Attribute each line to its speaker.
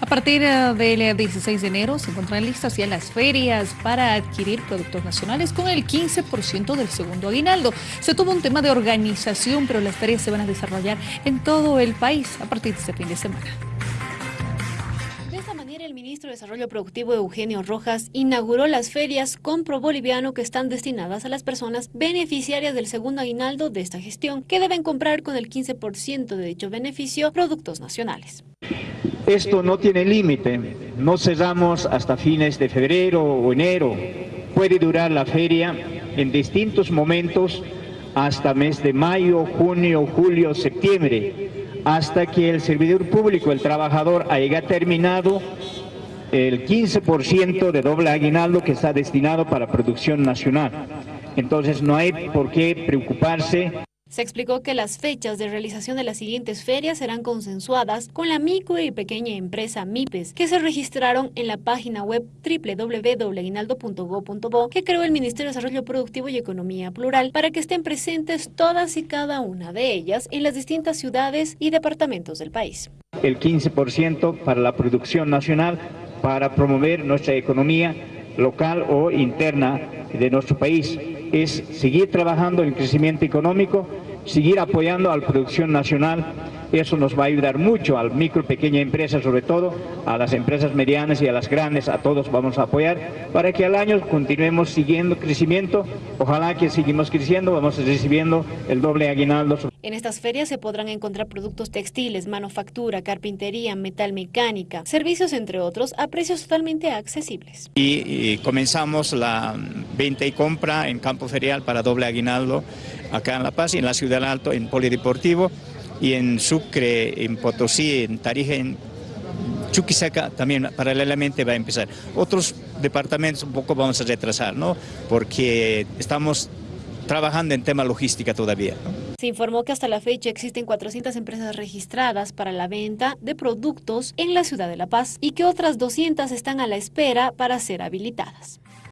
Speaker 1: A partir eh, del 16 de enero se encuentran listas ya las ferias para adquirir productos nacionales con el 15% del segundo aguinaldo. Se tuvo un tema de organización, pero las ferias se van a desarrollar en todo el país a partir de este fin de semana.
Speaker 2: De esta manera, el ministro de Desarrollo Productivo Eugenio Rojas inauguró las ferias Compro Boliviano que están destinadas a las personas beneficiarias del segundo aguinaldo de esta gestión, que deben comprar con el 15% de dicho beneficio productos nacionales.
Speaker 3: Esto no tiene límite, no cerramos hasta fines de febrero o enero. Puede durar la feria en distintos momentos hasta mes de mayo, junio, julio, septiembre, hasta que el servidor público, el trabajador, haya terminado el 15% de doble aguinaldo que está destinado para producción nacional. Entonces no hay por qué preocuparse.
Speaker 2: Se explicó que las fechas de realización de las siguientes ferias serán consensuadas con la micro y pequeña empresa MIPES, que se registraron en la página web www.aguinaldo.go.bo que creó el Ministerio de Desarrollo Productivo y Economía Plural para que estén presentes todas y cada una de ellas en las distintas ciudades y departamentos del país.
Speaker 3: El 15% para la producción nacional para promover nuestra economía local o interna de nuestro país es seguir trabajando en el crecimiento económico, seguir apoyando a la producción nacional. Eso nos va a ayudar mucho al micro y pequeña empresa, sobre todo a las empresas medianas y a las grandes, a todos vamos a apoyar para que al año continuemos siguiendo crecimiento. Ojalá que seguimos creciendo, vamos recibiendo el doble aguinaldo.
Speaker 2: En estas ferias se podrán encontrar productos textiles, manufactura, carpintería, metal mecánica, servicios entre otros a precios totalmente accesibles.
Speaker 4: Y, comenzamos la venta y compra en campo ferial para doble aguinaldo acá en La Paz y en la Ciudad del Alto en Polideportivo y en Sucre, en Potosí, en Tarija, en Chuquisaca también paralelamente va a empezar. Otros departamentos un poco vamos a retrasar, ¿no? Porque estamos trabajando en tema logística todavía.
Speaker 2: Se informó que hasta la fecha existen 400 empresas registradas para la venta de productos en la ciudad de La Paz y que otras 200 están a la espera para ser habilitadas.